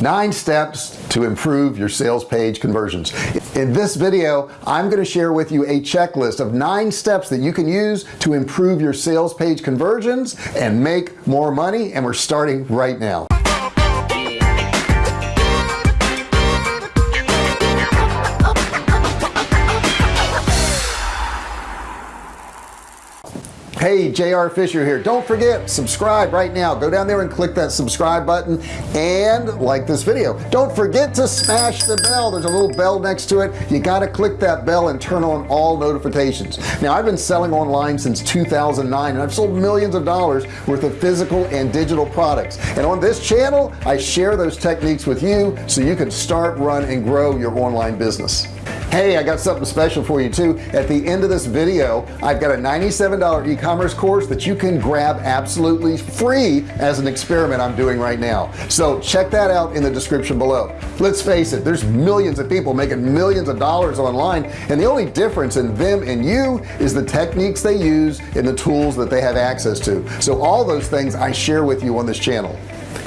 nine steps to improve your sales page conversions. In this video I'm going to share with you a checklist of nine steps that you can use to improve your sales page conversions and make more money and we're starting right now hey JR Fisher here. Don't forget subscribe right now. Go down there and click that subscribe button and like this video. Don't forget to smash the bell. There's a little bell next to it. You got to click that bell and turn on all notifications. Now I've been selling online since 2009 and I've sold millions of dollars worth of physical and digital products. And on this channel I share those techniques with you so you can start run and grow your online business hey I got something special for you too. At the end of this video I've got a $97 e-commerce course that you can grab absolutely free as an experiment I'm doing right now. So check that out in the description below. Let's face it there's millions of people making millions of dollars online and the only difference in them and you is the techniques they use and the tools that they have access to. So all those things I share with you on this channel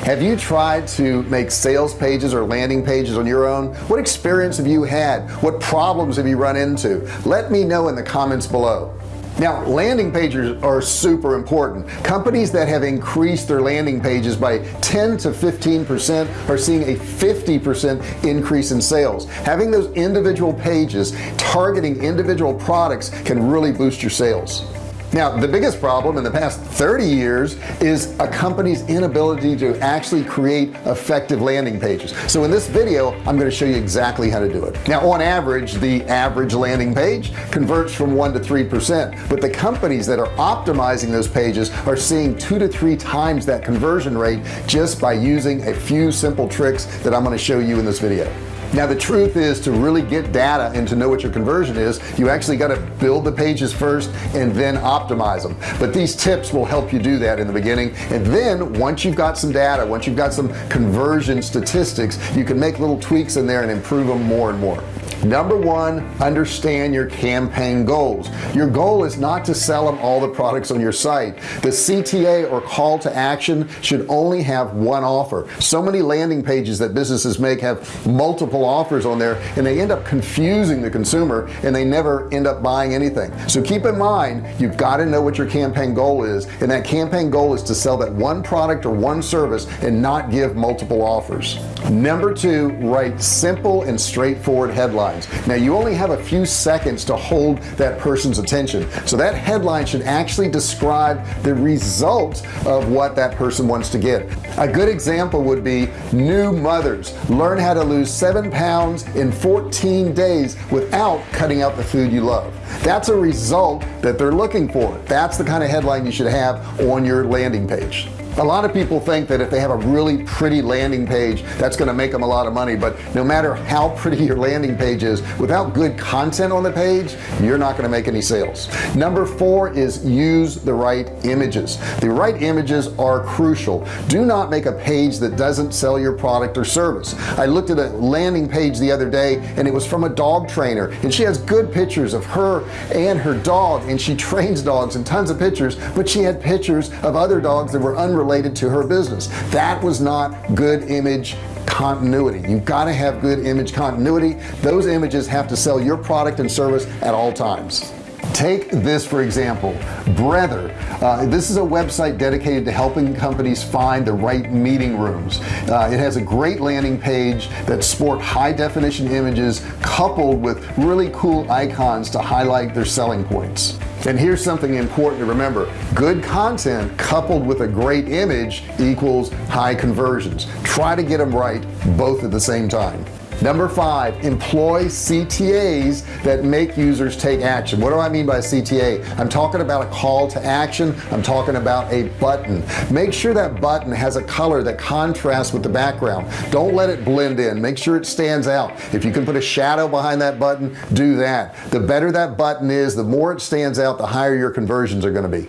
have you tried to make sales pages or landing pages on your own? What experience have you had? What problems have you run into? Let me know in the comments below. Now landing pages are super important. Companies that have increased their landing pages by 10 to 15 percent are seeing a 50 percent increase in sales. Having those individual pages targeting individual products can really boost your sales now the biggest problem in the past 30 years is a company's inability to actually create effective landing pages. So in this video I'm going to show you exactly how to do it. Now on average the average landing page converts from one to three percent but the companies that are optimizing those pages are seeing two to three times that conversion rate just by using a few simple tricks that I'm going to show you in this video now the truth is to really get data and to know what your conversion is you actually got to build the pages first and then optimize them but these tips will help you do that in the beginning. And then once you've got some data once you've got some conversion statistics you can make little tweaks in there and improve them more and more number one understand your campaign goals. Your goal is not to sell them all the products on your site. The CTA or call to action should only have one offer. So many landing pages that businesses make have multiple offers on there and they end up confusing the consumer and they never end up buying anything. So keep in mind you've got to know what your campaign goal is and that campaign goal is to sell that one product or one service and not give multiple offers. Number two write simple and straightforward headlines headlines. Now you only have a few seconds to hold that person's attention. So that headline should actually describe the result of what that person wants to get. A good example would be new mothers. Learn how to lose seven pounds in 14 days without cutting out the food you love. That's a result that they're looking for. That's the kind of headline you should have on your landing page a lot of people think that if they have a really pretty landing page that's going to make them a lot of money but no matter how pretty your landing page is without good content on the page you're not going to make any sales. Number four is use the right images. The right images are crucial. Do not make a page that doesn't sell your product or service. I looked at a landing page the other day and it was from a dog trainer and she has good pictures of her and her dog and she trains dogs and tons of pictures but she had pictures of other dogs that were unrelated related to her business. That was not good image continuity. You've got to have good image continuity. Those images have to sell your product and service at all times take this for example. Breather uh, this is a website dedicated to helping companies find the right meeting rooms. Uh, it has a great landing page that sport high definition images coupled with really cool icons to highlight their selling points. And here's something important to remember. Good content coupled with a great image equals high conversions. Try to get them right both at the same time number five employ CTAs that make users take action. What do I mean by CTA I'm talking about a call to action. I'm talking about a button. Make sure that button has a color that contrasts with the background. Don't let it blend in. Make sure it stands out. If you can put a shadow behind that button do that. The better that button is the more it stands out the higher your conversions are going to be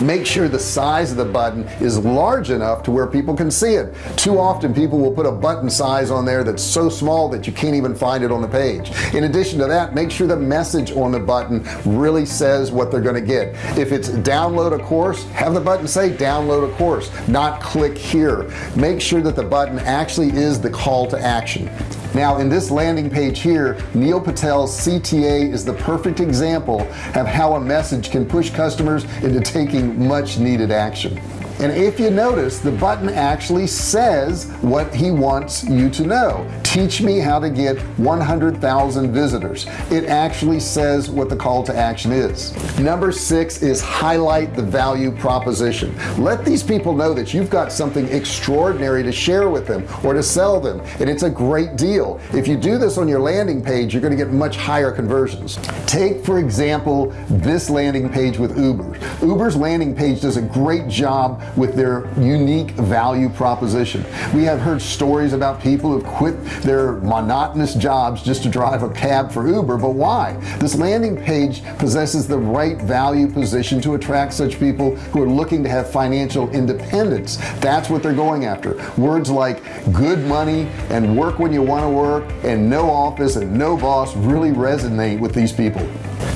make sure the size of the button is large enough to where people can see it. Too often people will put a button size on there that's so small that you can't even find it on the page. In addition to that make sure the message on the button really says what they're going to get. If it's download a course have the button say download a course not click here. Make sure that the button actually is the call to action now in this landing page here Neil Patel's CTA is the perfect example of how a message can push customers into taking much needed action and if you notice the button actually says what he wants you to know. Teach me how to get 100,000 visitors. It actually says what the call to action is. Number six is highlight the value proposition. Let these people know that you've got something extraordinary to share with them or to sell them and it's a great deal. If you do this on your landing page you're going to get much higher conversions. Take for example this landing page with Uber. Uber's landing page does a great job with their unique value proposition. We have heard stories about people who've quit their monotonous jobs just to drive a cab for Uber but why? This landing page possesses the right value position to attract such people who are looking to have financial independence. That's what they're going after. Words like good money and work when you want to work and no office and no boss really resonate with these people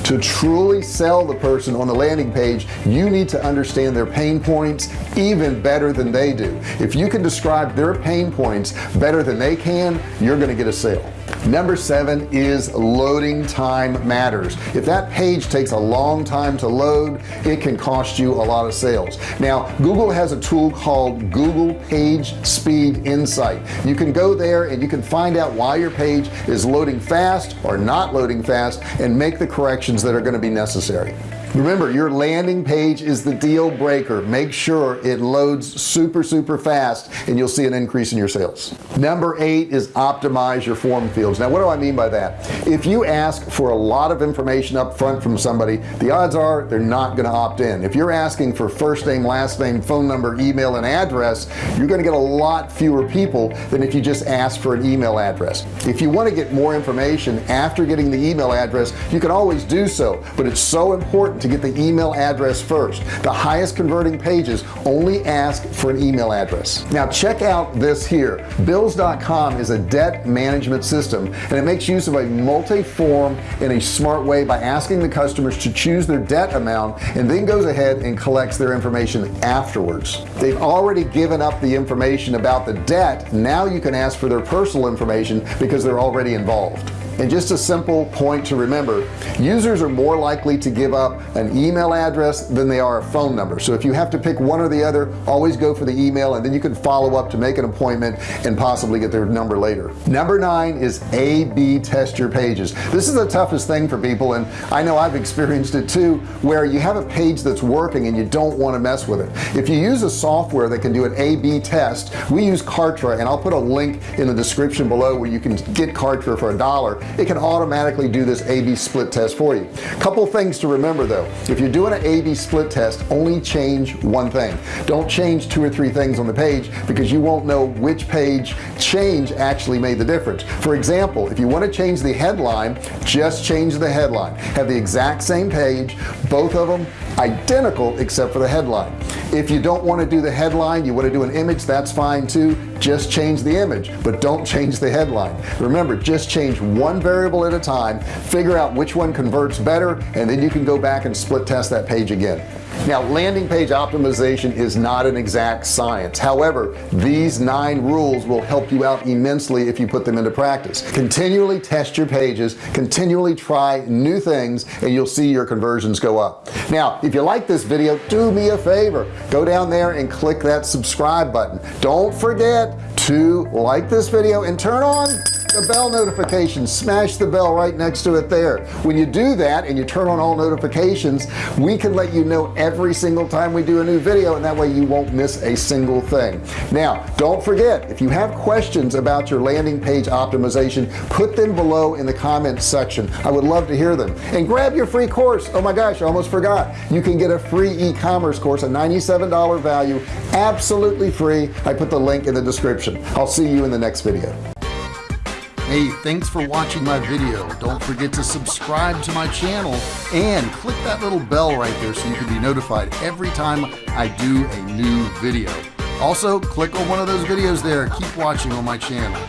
to truly sell the person on the landing page you need to understand their pain points even better than they do. If you can describe their pain points better than they can you're gonna get a sale number seven is loading time matters. If that page takes a long time to load it can cost you a lot of sales. Now Google has a tool called Google page speed insight. You can go there and you can find out why your page is loading fast or not loading fast and make the corrections that are going to be necessary remember your landing page is the deal breaker. Make sure it loads super super fast and you'll see an increase in your sales. Number eight is optimize your form fields. Now what do I mean by that? If you ask for a lot of information up front from somebody the odds are they're not going to opt in. If you're asking for first name last name phone number email and address you're going to get a lot fewer people than if you just ask for an email address. If you want to get more information after getting the email address you can always do so but it's so important to get the email address first. The highest converting pages only ask for an email address. Now check out this here. Bills.com is a debt management system and it makes use of a multi-form in a smart way by asking the customers to choose their debt amount and then goes ahead and collects their information afterwards. They've already given up the information about the debt. Now you can ask for their personal information because they're already involved and just a simple point to remember users are more likely to give up an email address than they are a phone number. So if you have to pick one or the other always go for the email and then you can follow up to make an appointment and possibly get their number later. Number nine is a-b test your pages. This is the toughest thing for people and I know I've experienced it too where you have a page that's working and you don't want to mess with it. If you use a software that can do an a-b test we use Kartra and I'll put a link in the description below where you can get Kartra for a dollar it can automatically do this a-b split test for you. Couple things to remember though. If you're doing an a-b split test only change one thing. Don't change two or three things on the page because you won't know which page change actually made the difference. For example if you want to change the headline just change the headline. Have the exact same page both of them identical except for the headline. If you don't want to do the headline you want to do an image that's fine too. Just change the image but don't change the headline. Remember just change one variable at a time figure out which one converts better and then you can go back and split test that page again now landing page optimization is not an exact science. However these nine rules will help you out immensely if you put them into practice. Continually test your pages continually try new things and you'll see your conversions go up. Now if you like this video do me a favor. Go down there and click that subscribe button. Don't forget to like this video and turn on the bell notification. Smash the bell right next to it there. When you do that and you turn on all notifications we can let you know every single time we do a new video and that way you won't miss a single thing. Now don't forget if you have questions about your landing page optimization put them below in the comments section. I would love to hear them. And grab your free course. Oh my gosh I almost forgot. You can get a free e-commerce course a $97 value absolutely free. I put the link in the description. I'll see you in the next video hey thanks for watching my video. Don't forget to subscribe to my channel and click that little bell right there so you can be notified every time I do a new video. Also click on one of those videos there. Keep watching on my channel